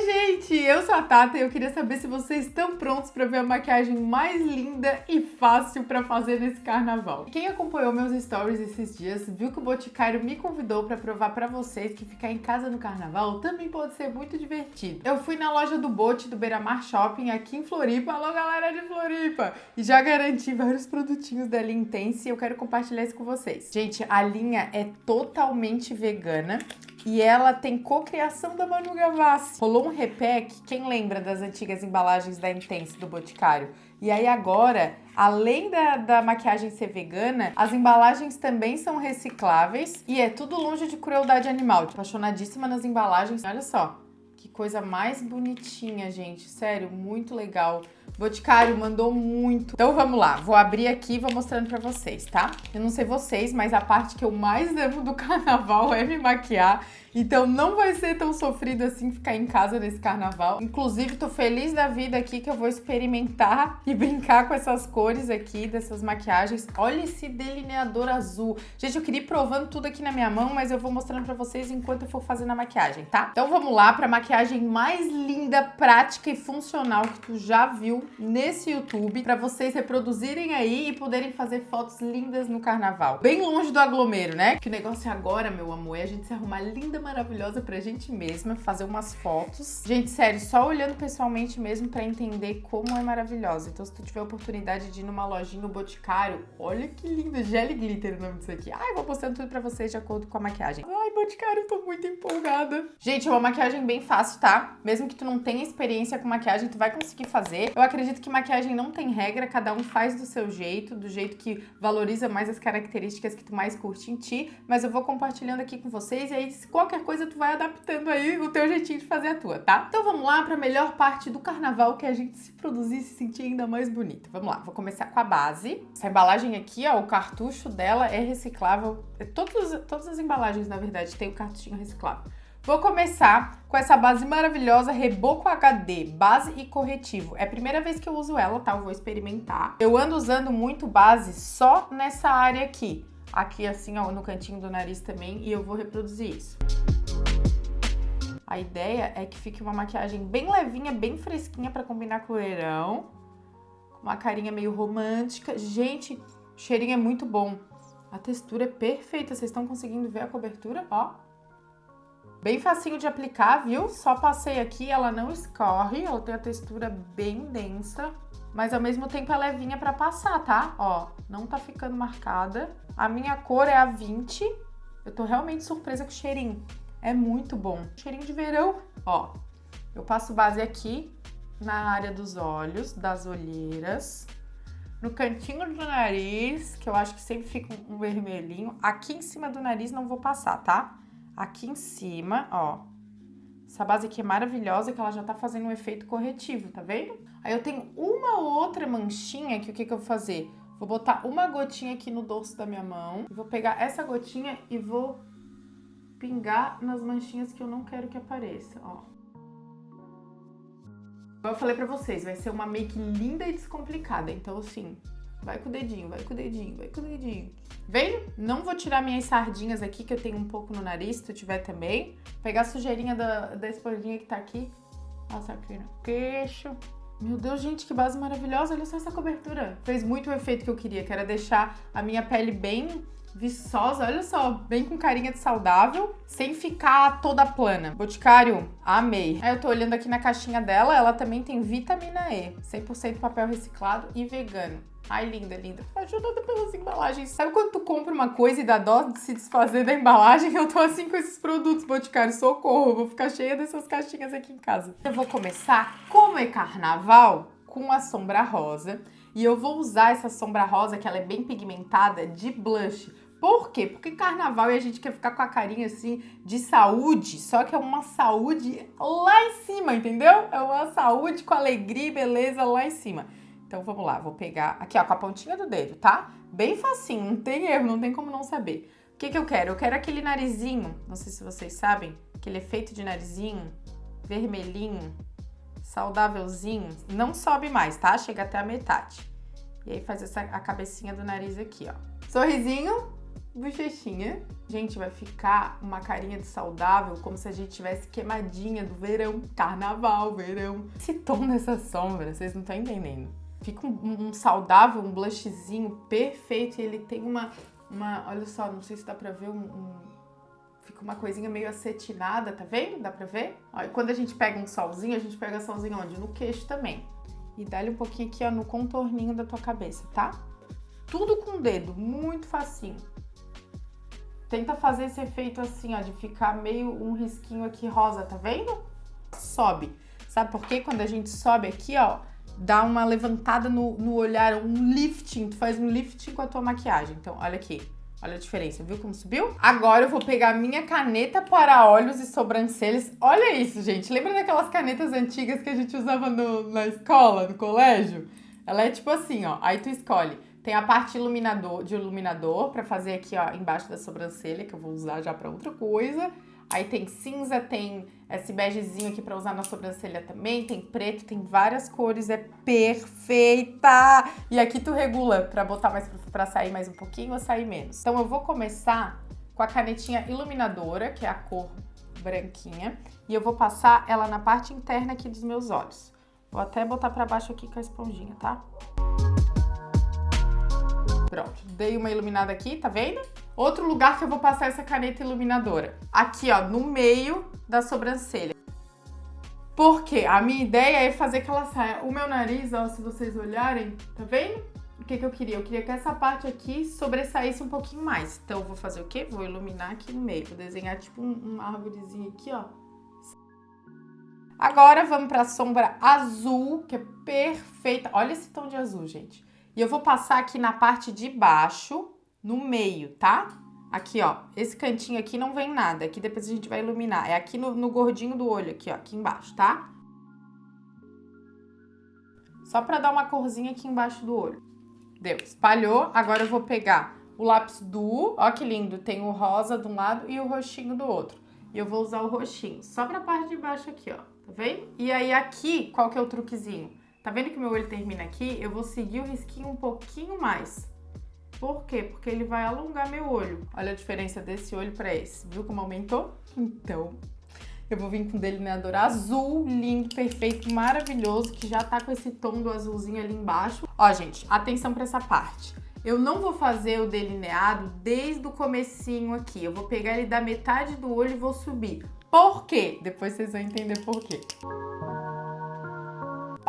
Oi, gente! Eu sou a Tata e eu queria saber se vocês estão prontos para ver a maquiagem mais linda e fácil para fazer nesse carnaval. Quem acompanhou meus stories esses dias viu que o Boticário me convidou para provar para vocês que ficar em casa no carnaval também pode ser muito divertido. Eu fui na loja do Bote do Beira-Mar Shopping aqui em Floripa. Alô, galera de Floripa! E já garanti vários produtinhos da linha Intense e eu quero compartilhar isso com vocês. Gente, a linha é totalmente vegana e ela tem cocriação da Manu Gavassi. Rolou um repack, quem lembra das antigas embalagens da Intense do Boticário? E aí agora, além da, da maquiagem ser vegana, as embalagens também são recicláveis e é tudo longe de crueldade animal. Apaixonadíssima nas embalagens. Olha só, que coisa mais bonitinha, gente. Sério, muito legal. Boticário mandou muito. Então vamos lá, vou abrir aqui e vou mostrando pra vocês, tá? Eu não sei vocês, mas a parte que eu mais amo do carnaval é me maquiar. Então não vai ser tão sofrido assim ficar em casa nesse carnaval. Inclusive, tô feliz da vida aqui que eu vou experimentar e brincar com essas cores aqui, dessas maquiagens. Olha esse delineador azul. Gente, eu queria ir provando tudo aqui na minha mão, mas eu vou mostrando pra vocês enquanto eu for fazendo a maquiagem, tá? Então vamos lá pra maquiagem mais linda, prática e funcional que tu já viu nesse YouTube, pra vocês reproduzirem aí e poderem fazer fotos lindas no carnaval. Bem longe do aglomero, né? Que o negócio agora, meu amor, é a gente se arrumar linda maravilhosa pra gente mesma, fazer umas fotos. Gente, sério, só olhando pessoalmente mesmo pra entender como é maravilhosa. Então, se tu tiver oportunidade de ir numa lojinha, Boticário, olha que lindo, Jelly Glitter o nome disso aqui. Ai, vou postando tudo pra vocês de acordo com a maquiagem. Ai, Boticário, tô muito empolgada. Gente, é uma maquiagem bem fácil, tá? Mesmo que tu não tenha experiência com maquiagem, tu vai conseguir fazer. Eu acredito que maquiagem não tem regra, cada um faz do seu jeito, do jeito que valoriza mais as características que tu mais curte em ti, mas eu vou compartilhando aqui com vocês e aí qualquer coisa tu vai adaptando aí o teu jeitinho de fazer a tua, tá? Então vamos lá para a melhor parte do carnaval que é a gente se produzir e se sentir ainda mais bonita. Vamos lá, vou começar com a base. Essa embalagem aqui, ó, o cartucho dela é reciclável. É todos, todas as embalagens, na verdade, tem o cartuchinho reciclável. Vou começar com essa base maravilhosa Reboco HD, base e corretivo. É a primeira vez que eu uso ela, tá? Eu vou experimentar. Eu ando usando muito base só nessa área aqui aqui assim, ó, no cantinho do nariz também, e eu vou reproduzir isso. A ideia é que fique uma maquiagem bem levinha, bem fresquinha para combinar com o verão. Uma carinha meio romântica. Gente, o cheirinho é muito bom. A textura é perfeita. Vocês estão conseguindo ver a cobertura? Ó. Bem facinho de aplicar, viu? Só passei aqui, ela não escorre. Ela tem a textura bem densa mas ao mesmo tempo é levinha pra passar, tá? Ó, não tá ficando marcada. A minha cor é a 20. Eu tô realmente surpresa com o cheirinho. É muito bom. Cheirinho de verão. Ó, eu passo base aqui na área dos olhos, das olheiras, no cantinho do nariz, que eu acho que sempre fica um vermelhinho. Aqui em cima do nariz não vou passar, tá? Aqui em cima, ó, essa base aqui é maravilhosa, que ela já tá fazendo um efeito corretivo, tá vendo? Aí eu tenho uma outra manchinha que o que, que eu vou fazer? Vou botar uma gotinha aqui no dorso da minha mão. Vou pegar essa gotinha e vou pingar nas manchinhas que eu não quero que apareça, ó. Como eu falei pra vocês, vai ser uma make linda e descomplicada. Então, assim, Vai com o dedinho, vai com o dedinho, vai com o dedinho. Vem? Não vou tirar minhas sardinhas aqui, que eu tenho um pouco no nariz, se tu tiver também. Pegar a sujeirinha da, da esponjinha que tá aqui. Nossa, aqui no queixo. Meu Deus, gente, que base maravilhosa. Olha só essa cobertura. Fez muito o efeito que eu queria, que era deixar a minha pele bem viçosa, olha só, bem com carinha de saudável, sem ficar toda plana. Boticário, amei. Aí eu tô olhando aqui na caixinha dela, ela também tem vitamina E, 100% papel reciclado e vegano. Ai, linda, linda. Ajudada pelas embalagens. Sabe quando tu compra uma coisa e dá dó de se desfazer da embalagem? Eu tô assim com esses produtos, Boticário, socorro. vou ficar cheia dessas caixinhas aqui em casa. Eu vou começar, como é carnaval, com a sombra rosa. E eu vou usar essa sombra rosa, que ela é bem pigmentada, de blush. Por quê? Porque carnaval e a gente quer ficar com a carinha assim de saúde, só que é uma saúde lá em cima, entendeu? É uma saúde com alegria e beleza lá em cima. Então vamos lá, vou pegar aqui ó, com a pontinha do dedo, tá? Bem facinho, não tem erro, não tem como não saber. O que que eu quero? Eu quero aquele narizinho, não sei se vocês sabem, aquele efeito de narizinho vermelhinho, saudávelzinho. Não sobe mais, tá? Chega até a metade. E aí faz essa, a cabecinha do nariz aqui, ó. Sorrisinho, bochechinha. Gente, vai ficar uma carinha de saudável, como se a gente tivesse queimadinha do verão. Carnaval, verão. Esse tom dessa sombra, vocês não estão entendendo. Fica um, um, saudável, um blushzinho perfeito e ele tem uma, uma... Olha só, não sei se dá pra ver um, um fica uma coisinha meio acetinada, tá vendo? Dá pra ver? Ó, e quando a gente pega um solzinho, a gente pega solzinho onde? No queixo também. E dá-lhe um pouquinho aqui, ó, no contorninho da tua cabeça, tá? Tudo com o dedo, muito facinho. Tenta fazer esse efeito assim, ó, de ficar meio um risquinho aqui rosa, tá vendo? Sobe. Sabe por quê? Quando a gente sobe aqui, ó, dá uma levantada no, no olhar, um lifting, tu faz um lifting com a tua maquiagem. Então, olha aqui. Olha a diferença, viu como subiu? Agora eu vou pegar minha caneta para olhos e sobrancelhas. Olha isso, gente. Lembra daquelas canetas antigas que a gente usava no, na escola, no colégio? Ela é tipo assim, ó. Aí tu escolhe tem a parte iluminador, de iluminador para fazer aqui, ó, embaixo da sobrancelha, que eu vou usar já para outra coisa. Aí tem cinza, tem esse begezinho aqui para usar na sobrancelha também, tem preto, tem várias cores, é perfeita! E aqui tu regula para botar mais para sair mais um pouquinho ou sair menos. Então eu vou começar com a canetinha iluminadora, que é a cor branquinha, e eu vou passar ela na parte interna aqui dos meus olhos. Vou até botar para baixo aqui com a esponjinha, tá? Pronto, dei uma iluminada aqui, tá vendo? Outro lugar que eu vou passar essa caneta iluminadora. Aqui, ó, no meio da sobrancelha. Por quê? A minha ideia é fazer que ela saia. O meu nariz, ó, se vocês olharem, tá vendo? O que, que eu queria? Eu queria que essa parte aqui sobressaísse um pouquinho mais. Então, eu vou fazer o quê? Vou iluminar aqui no meio. Vou desenhar tipo um, uma árvorezinha aqui, ó. Agora, vamos pra sombra azul, que é perfeita. Olha esse tom de azul, gente. E eu vou passar aqui na parte de baixo, no meio, tá? Aqui, ó, esse cantinho aqui não vem nada, aqui depois a gente vai iluminar. É aqui no, no gordinho do olho, aqui, ó, aqui embaixo, tá? Só pra dar uma corzinha aqui embaixo do olho. Deu, espalhou. Agora eu vou pegar o lápis Duo, ó que lindo, tem o rosa de um lado e o roxinho do outro. E eu vou usar o roxinho, só pra parte de baixo aqui, ó, tá vendo? E aí aqui, qual que é o truquezinho? Tá vendo que meu olho termina aqui? Eu vou seguir o risquinho um pouquinho mais. Por quê? Porque ele vai alongar meu olho. Olha a diferença desse olho para esse. Viu como aumentou? Então, eu vou vir com um delineador azul, lindo, perfeito, maravilhoso, que já tá com esse tom do azulzinho ali embaixo. Ó, gente, atenção para essa parte. Eu não vou fazer o delineado desde o comecinho aqui. Eu vou pegar ele da metade do olho e vou subir. Por quê? Depois vocês vão entender por quê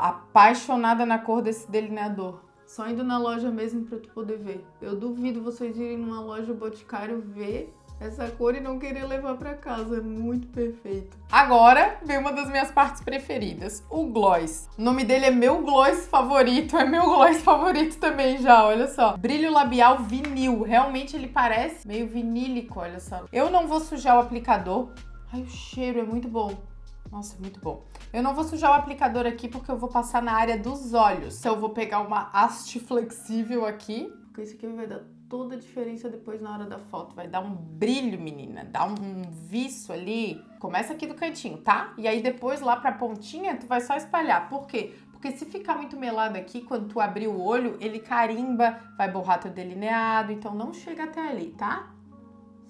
apaixonada na cor desse delineador. Só indo na loja mesmo pra tu poder ver. Eu duvido vocês irem numa loja Boticário ver essa cor e não querer levar pra casa. É muito perfeito. Agora vem uma das minhas partes preferidas, o gloss. O nome dele é meu gloss favorito, é meu gloss favorito também já, olha só. Brilho labial vinil, realmente ele parece meio vinílico, olha só. Eu não vou sujar o aplicador. Ai, o cheiro é muito bom. Nossa, muito bom. Eu não vou sujar o aplicador aqui porque eu vou passar na área dos olhos. Então eu vou pegar uma haste flexível aqui, porque isso aqui vai dar toda a diferença depois na hora da foto. Vai dar um brilho, menina, dá um viço ali. Começa aqui do cantinho, tá? E aí depois lá pra pontinha tu vai só espalhar. Por quê? Porque se ficar muito melado aqui, quando tu abrir o olho, ele carimba, vai borrar teu delineado, então não chega até ali, tá?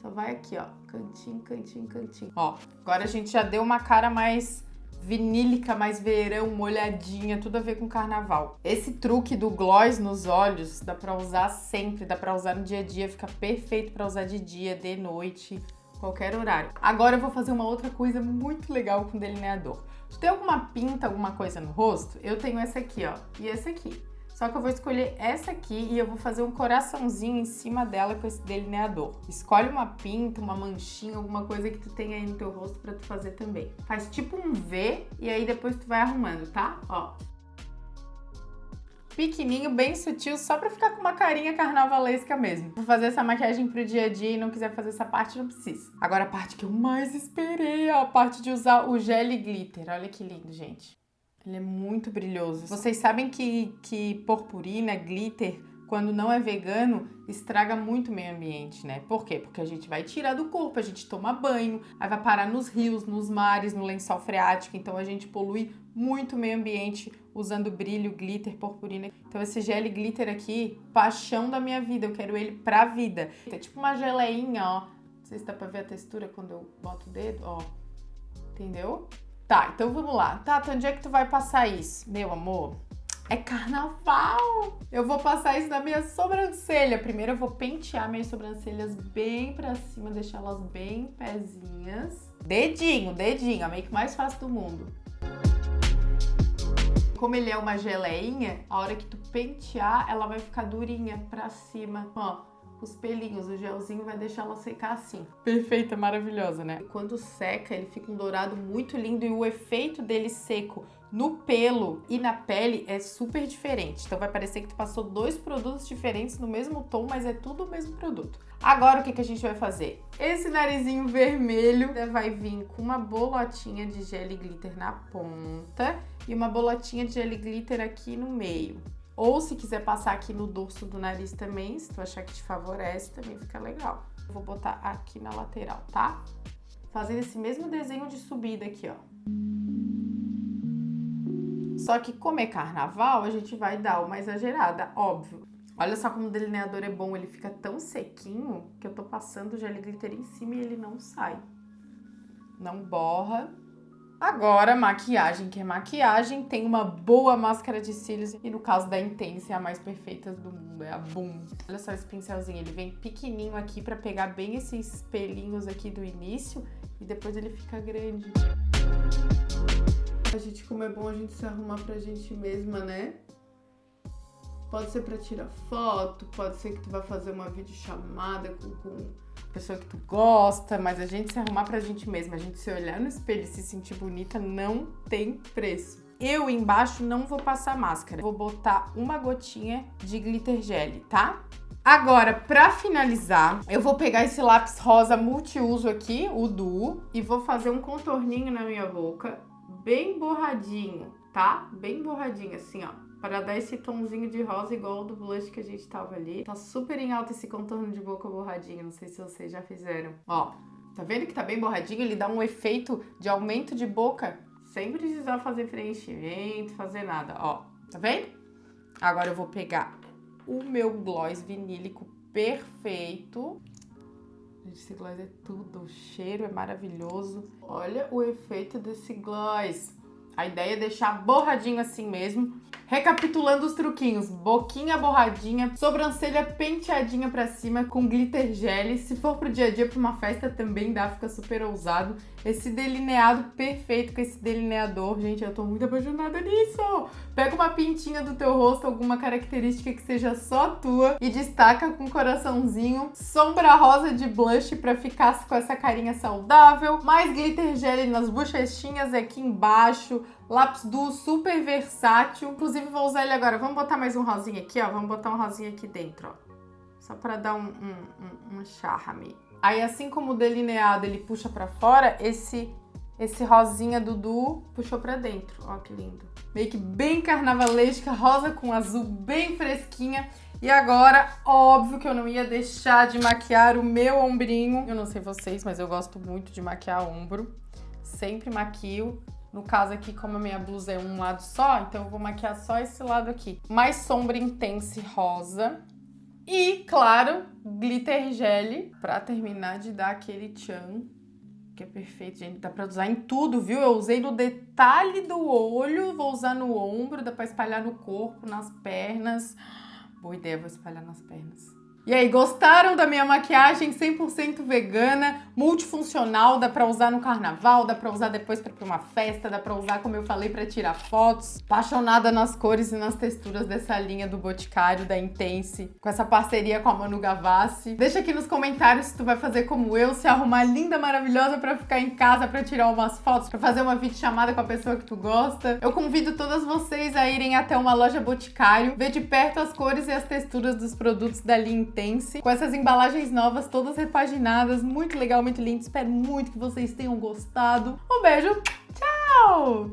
Só vai aqui, ó, cantinho, cantinho, cantinho. Ó, agora a gente já deu uma cara mais vinílica, mais verão, molhadinha, tudo a ver com carnaval. Esse truque do gloss nos olhos dá pra usar sempre, dá pra usar no dia a dia, fica perfeito pra usar de dia, de noite, qualquer horário. Agora eu vou fazer uma outra coisa muito legal com delineador. Tu tem alguma pinta, alguma coisa no rosto? Eu tenho essa aqui, ó, e essa aqui. Só que eu vou escolher essa aqui e eu vou fazer um coraçãozinho em cima dela com esse delineador. Escolhe uma pinta, uma manchinha, alguma coisa que tu tenha aí no teu rosto pra tu fazer também. Faz tipo um V e aí depois tu vai arrumando, tá? Ó. Pequenininho, bem sutil, só pra ficar com uma carinha carnavalesca mesmo. Vou fazer essa maquiagem pro dia a dia e não quiser fazer essa parte, não precisa. Agora a parte que eu mais esperei, a parte de usar o gel glitter. Olha que lindo, gente. Ele é muito brilhoso. Vocês sabem que, que purpurina, glitter, quando não é vegano, estraga muito o meio ambiente, né? Por quê? Porque a gente vai tirar do corpo, a gente toma banho, aí vai parar nos rios, nos mares, no lençol freático, então a gente polui muito o meio ambiente usando brilho, glitter, purpurina. Então esse gel glitter aqui, paixão da minha vida, eu quero ele pra vida. É tipo uma geleinha, ó. Não sei se dá pra ver a textura quando eu boto o dedo, ó. Entendeu? Tá, então vamos lá. Tata, onde é que tu vai passar isso? Meu amor, é carnaval! Eu vou passar isso na minha sobrancelha. Primeiro eu vou pentear minhas sobrancelhas bem pra cima, deixar elas bem pezinhas. Dedinho, dedinho, a make mais fácil do mundo. Como ele é uma geleinha, a hora que tu pentear, ela vai ficar durinha pra cima. Ó, os pelinhos, o gelzinho vai deixar ela secar assim. Perfeita, maravilhosa, né? Quando seca, ele fica um dourado muito lindo e o efeito dele seco no pelo e na pele é super diferente. Então vai parecer que tu passou dois produtos diferentes no mesmo tom, mas é tudo o mesmo produto. Agora o que, que a gente vai fazer? Esse narizinho vermelho vai vir com uma bolotinha de gel glitter na ponta e uma bolotinha de gel glitter aqui no meio. Ou se quiser passar aqui no dorso do nariz também, se tu achar que te favorece, também fica legal. Vou botar aqui na lateral, tá? Fazendo esse mesmo desenho de subida aqui, ó. Só que como é carnaval, a gente vai dar uma exagerada, óbvio. Olha só como o delineador é bom, ele fica tão sequinho que eu tô passando o gel glitter em cima e ele não sai. Não borra. Agora, maquiagem, que é maquiagem, tem uma boa máscara de cílios e no caso da Intense é a mais perfeita do mundo, é a Boom. Olha só esse pincelzinho, ele vem pequenininho aqui pra pegar bem esses pelinhos aqui do início e depois ele fica grande. A gente, como é bom a gente se arrumar pra gente mesma, né? Pode ser pra tirar foto, pode ser que tu vá fazer uma videochamada com, com pessoa que tu gosta, mas a gente se arrumar pra gente mesma, a gente se olhar no espelho e se sentir bonita não tem preço. Eu embaixo não vou passar máscara, vou botar uma gotinha de glitter gel, tá? Agora, pra finalizar, eu vou pegar esse lápis rosa multiuso aqui, o Duo, e vou fazer um contorninho na minha boca bem borradinho, tá? Bem borradinho, assim, ó. Para dar esse tomzinho de rosa igual do blush que a gente tava ali. Tá super em alta esse contorno de boca borradinho, não sei se vocês já fizeram. Ó, tá vendo que tá bem borradinho? Ele dá um efeito de aumento de boca sem precisar fazer preenchimento, fazer nada, ó. Tá vendo? Agora eu vou pegar o meu gloss vinílico perfeito Gente, esse gloss é tudo. O cheiro é maravilhoso. Olha o efeito desse gloss. A ideia é deixar borradinho assim mesmo. Recapitulando os truquinhos, boquinha borradinha, sobrancelha penteadinha pra cima com glitter gel. Se for pro dia a dia, pra uma festa também dá, fica super ousado. Esse delineado perfeito com esse delineador, gente, eu tô muito apaixonada nisso. Pega uma pintinha do teu rosto, alguma característica que seja só tua e destaca com coraçãozinho. Sombra rosa de blush pra ficar com essa carinha saudável. Mais glitter gel nas bochechinhas aqui embaixo Lápis Duo super versátil. Inclusive, vou usar ele agora. Vamos botar mais um rosinha aqui, ó. Vamos botar um rosinha aqui dentro, ó. Só pra dar um, um, um, um charme. Aí, assim como o delineado ele puxa pra fora, esse, esse rosinha do Duo puxou pra dentro. Ó, que lindo. Que bem carnavalesca, rosa com azul, bem fresquinha. E agora, óbvio que eu não ia deixar de maquiar o meu ombrinho. Eu não sei vocês, mas eu gosto muito de maquiar ombro. Sempre maquio. No caso aqui, como a minha blusa é um lado só, então eu vou maquiar só esse lado aqui. Mais sombra intense rosa. E, claro, glitter gel pra terminar de dar aquele tchan, que é perfeito, gente. Dá pra usar em tudo, viu? Eu usei no detalhe do olho, vou usar no ombro, dá pra espalhar no corpo, nas pernas. Boa ideia, vou espalhar nas pernas. E aí, gostaram da minha maquiagem 100% vegana, multifuncional, dá pra usar no carnaval, dá pra usar depois pra pra uma festa, dá pra usar, como eu falei, pra tirar fotos. Apaixonada nas cores e nas texturas dessa linha do Boticário, da Intense, com essa parceria com a Manu Gavassi. Deixa aqui nos comentários se tu vai fazer como eu, se arrumar linda, maravilhosa pra ficar em casa, pra tirar umas fotos, pra fazer uma videochamada com a pessoa que tu gosta. Eu convido todas vocês a irem até uma loja Boticário, ver de perto as cores e as texturas dos produtos da linha Intense, com essas embalagens novas, todas repaginadas, muito legal, muito lindo. Espero muito que vocês tenham gostado. Um beijo, tchau!